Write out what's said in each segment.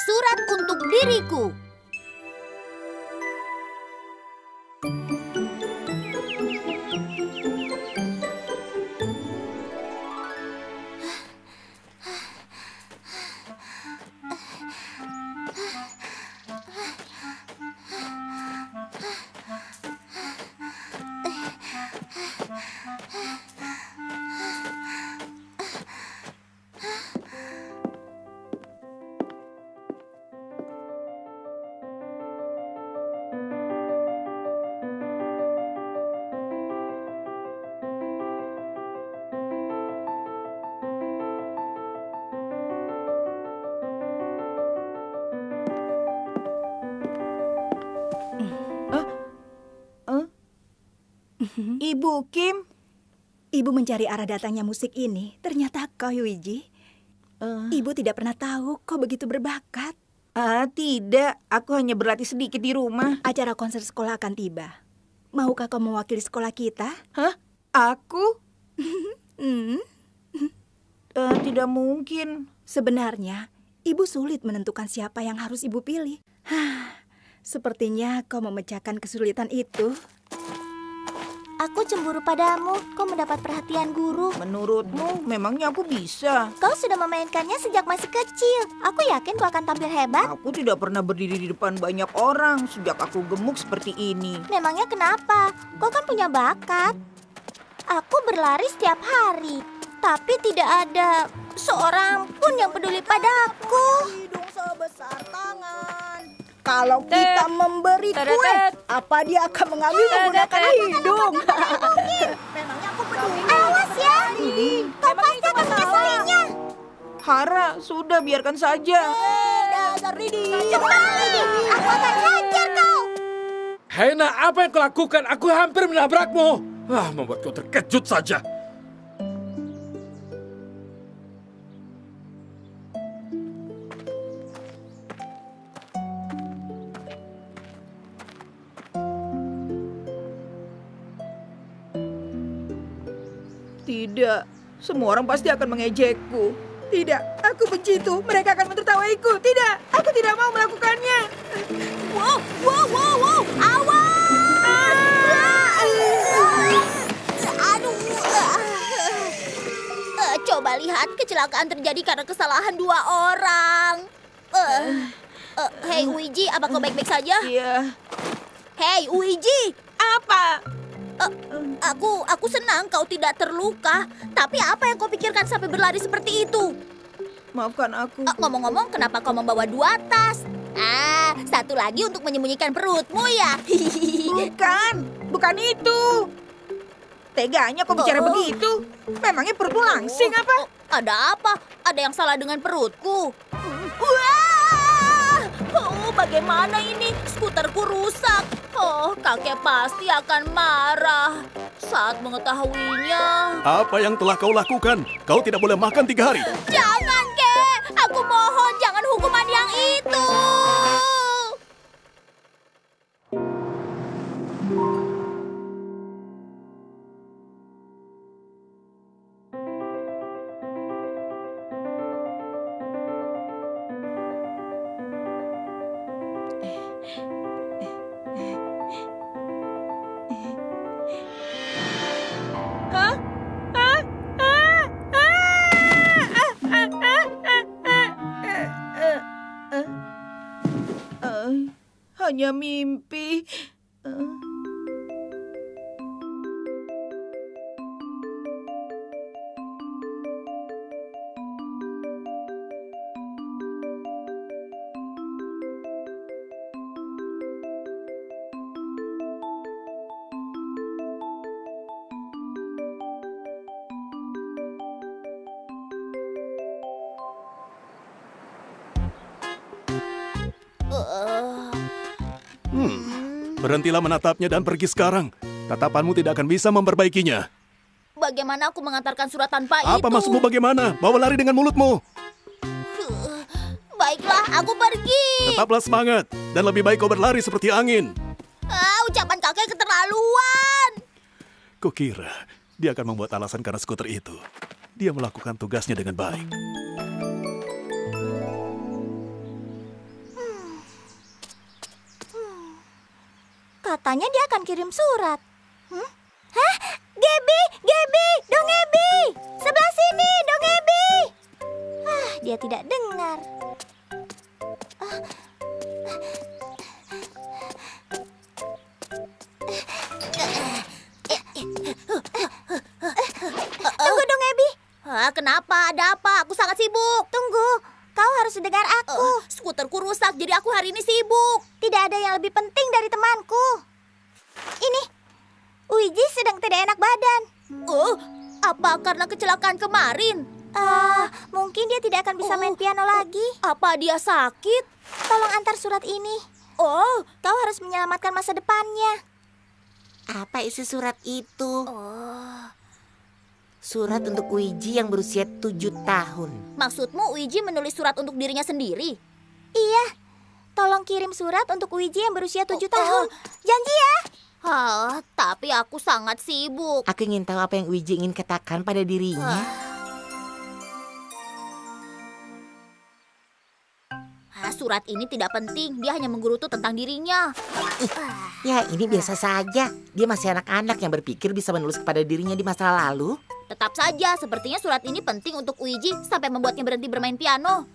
Surat untuk diriku. Ibu Kim, Ibu mencari arah datangnya musik ini. Ternyata kau, Yuiji. eh, Ibu tidak pernah tahu kau begitu berbakat. ah tidak, aku hanya berlatih sedikit di rumah. Acara konser sekolah akan tiba. Maukah kau mewakili sekolah kita? Hah? Aku? Hmm, Eh, tidak mungkin. sebenarnya, Ibu sulit menentukan siapa yang harus Ibu pilih. Hah, sepertinya kau memecahkan kesulitan itu. Aku cemburu padamu. Kau mendapat perhatian guru. Menurutmu, memangnya aku bisa? Kau sudah memainkannya sejak masih kecil. Aku yakin kau akan tampil hebat. Aku tidak pernah berdiri di depan banyak orang sejak aku gemuk seperti ini. Memangnya kenapa? Kau kan punya bakat. Aku berlari setiap hari, tapi tidak ada seorang pun yang peduli padaku. Kalau kita memberi kue, apa dia akan mengambil menggunakan hidung? Memangnya aku peduli. Awas ya, kau pasti akan menyesalinya. Hara, sudah biarkan saja. Dasar Didi. Kembali, aku akan hajar kau. Hena, apa yang kau lakukan? Aku hampir menabrakmu. Ah, membuat kau terkejut saja. Tidak, semua orang pasti akan mengejekku. Tidak, aku benci itu. Mereka akan menertawaiku. Tidak, aku tidak mau melakukannya. Wow, wow, wow, wow, awas! Aduh. Eh, Coba lihat, kecelakaan terjadi karena kesalahan dua orang. Eh, eh, Hei Uiji, apa kau baik-baik saja? Iya. Hei Uiji, Apa? Aku aku senang kau tidak terluka. Tapi apa yang kau pikirkan sampai berlari seperti itu? Maafkan aku. Eh, Ngomong-ngomong, kenapa kau membawa dua tas? Ah, satu lagi untuk menyembunyikan perutmu ya. Bukan, bukan itu. Teganya kau bicara Oh. begitu. Memangnya perutmu langsing apa? Oh, ada apa? Ada yang salah dengan perutku? Wah! Bagaimana ini? Skuterku rusak. Oh, kakek pasti akan marah saat mengetahuinya. Apa yang telah kau lakukan? Kau tidak boleh makan tiga hari. Jangan, kek. Aku mohon, jangan hukuman yang itu. Hanya mimpi. Berhentilah menatapnya dan pergi sekarang. Tatapanmu tidak akan bisa memperbaikinya. bagaimana aku mengantarkan surat tanpa itu? Apa maksudmu bagaimana? Bawa lari dengan mulutmu. Baiklah, aku pergi. Tetaplah semangat. Dan lebih baik kau berlari seperti angin. Ah, ucapan kakek keterlaluan. Kukira dia akan membuat alasan karena skuter itu. Dia melakukan tugasnya dengan baik. Katanya dia akan kirim surat. Hmm? Hah? Gebi, Gebi, Dong Gebi. Sebelah sini, Dong Gebi. Ah, dia tidak dengar. Tunggu, Dong Ebi. kenapa? Ada apa? Aku sangat sibuk. Tunggu, kau harus dengar aku. Uh, skuterku rusak, jadi aku hari ini sibuk. Tidak ada yang lebih penting dari temanku. Ini, Wiji sedang tidak enak badan. Oh, apa karena kecelakaan kemarin? Ah, mungkin dia tidak akan bisa main Oh. piano lagi. Apa dia sakit? Tolong antar surat ini. Oh, Kau harus menyelamatkan masa depannya. Apa isi surat itu? oh. Surat untuk Wiji yang berusia tujuh tahun. Maksudmu Wiji menulis surat untuk dirinya sendiri? Iya, tolong kirim surat untuk Wiji yang berusia tujuh Oh, oh. tahun. Janji ya. Ah, tapi aku sangat sibuk. Aku ingin tahu apa yang Wiji ingin katakan pada dirinya. Ah, surat ini tidak penting, dia hanya menggerutu tentang dirinya. Ya, ini biasa saja. Dia masih anak-anak yang berpikir bisa menulis kepada dirinya di masa lalu. Tetap saja, sepertinya surat ini penting untuk Wiji sampai membuatnya berhenti bermain piano.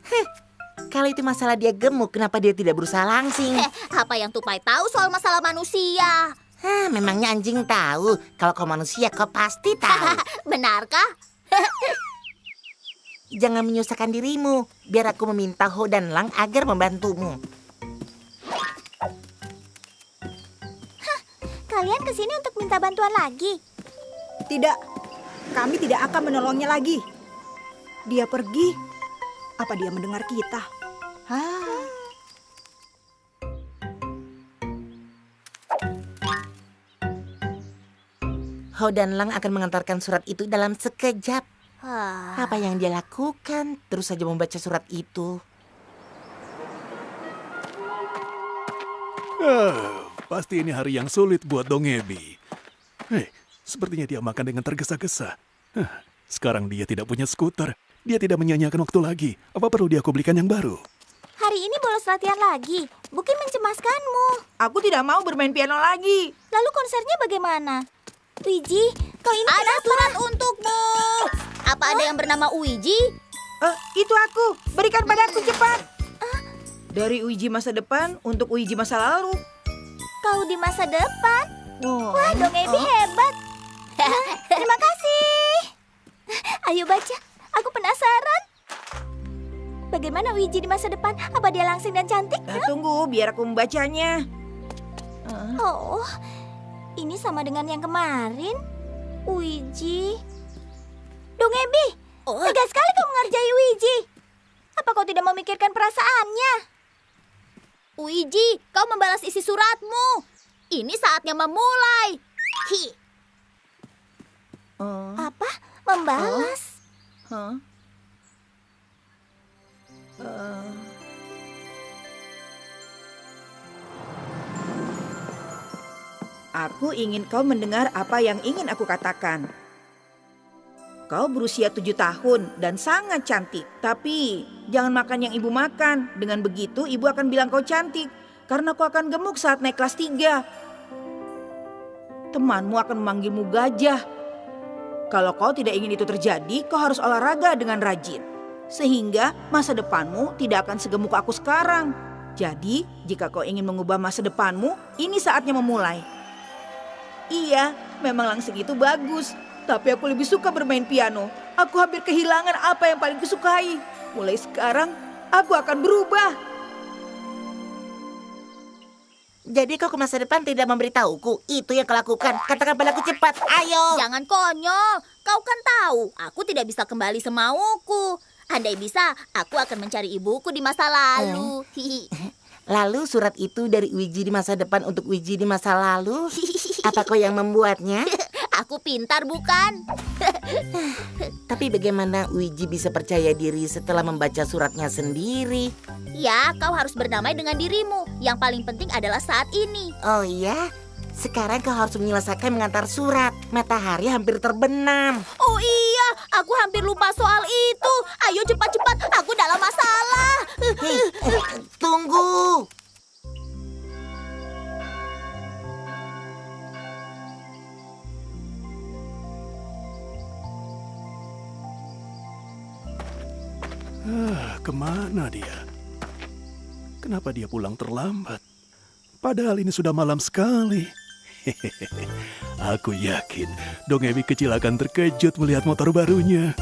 Kalau itu masalah dia gemuk, kenapa dia tidak berusaha langsing? Eh, apa yang Tupai tahu soal masalah manusia? Hah, memangnya anjing tahu. Kalau kau manusia, kau pasti tahu. Benarkah? Jangan menyusahkan dirimu. Biar aku meminta Ho dan Lang agar membantumu. Kalian ke sini untuk minta bantuan lagi. Tidak, kami tidak akan menolongnya lagi. Dia pergi. Apa dia mendengar kita? Hah? Ho dan Lang akan mengantarkan surat itu dalam sekejap. Ah, Apa yang dia lakukan? Terus saja membaca surat itu. Ah, pasti ini hari yang sulit buat Dongebi. Hei, sepertinya dia makan dengan tergesa-gesa. Hah, Sekarang dia tidak punya skuter. Dia tidak menyanyiakan waktu lagi. Apa perlu dia aku belikan yang baru? Hari ini bolos latihan lagi. Bukin mencemaskanmu. Aku tidak mau bermain piano lagi. Lalu konsernya bagaimana? Wiji, kau ini ada kenapa? surat untukmu. Apa ada yang bernama Wiji? Eh, itu aku. Berikan padaku cepat. Dari Uji masa depan untuk Uji masa lalu. Kau di masa depan. Oh. Wah, Dong Ebi hebat. Terima kasih. Ayo baca, aku penasaran. Bagaimana Wiji di masa depan? Apa dia langsing dan cantik? Eh, tunggu, biar aku membacanya. Oh, ini sama dengan yang kemarin. Wiji. Dong Ebi, Oh, tegas sekali kau mengerjai Wiji. Apa kau tidak memikirkan perasaannya? Wiji, kau membalas isi suratmu. Ini saatnya memulai. Hi. Oh, Apa? Membalas? huh? Eh, Aku ingin kau mendengar apa yang ingin aku katakan. Kau berusia tujuh tahun dan sangat cantik. Tapi jangan makan yang ibu makan. Dengan begitu ibu akan bilang kau cantik. Karena kau akan gemuk saat naik kelas tiga. Temanmu akan memanggilmu gajah. Kalau kau tidak ingin itu terjadi, kau harus olahraga dengan rajin. Sehingga masa depanmu tidak akan segemuk aku sekarang. Jadi, jika kau ingin mengubah masa depanmu, ini saatnya memulai. Iya, memang langsing itu bagus. Tapi aku lebih suka bermain piano. Aku hampir kehilangan apa yang paling kusukai. Mulai sekarang, aku akan berubah. Jadi kau ke masa depan tidak memberitahuku. Itu yang kau lakukan. Katakan padaku cepat. Ayo. Jangan konyol. Kau kan tahu, aku tidak bisa kembali semauku. Andai bisa, aku akan mencari ibuku di masa lalu. Hihi. Lalu surat itu dari Wiji di masa depan untuk Wiji di masa lalu. Apa kau yang membuatnya? Aku pintar bukan? Tapi bagaimana Wiji bisa percaya diri setelah membaca suratnya sendiri? Ya, kau harus berdamai dengan dirimu. Yang paling penting adalah saat ini. Oh iya? Sekarang kau harus menyelesaikan mengantar surat. Matahari hampir terbenam. Oh iya, aku hampir lupa soal itu. Ayo cepat-cepat, aku dalam masalah. Hei, eh, tunggu. Ah, ke mana dia? Kenapa dia pulang terlambat? Padahal ini sudah malam sekali. Aku yakin Dong Ebi kecil akan terkejut melihat motor barunya.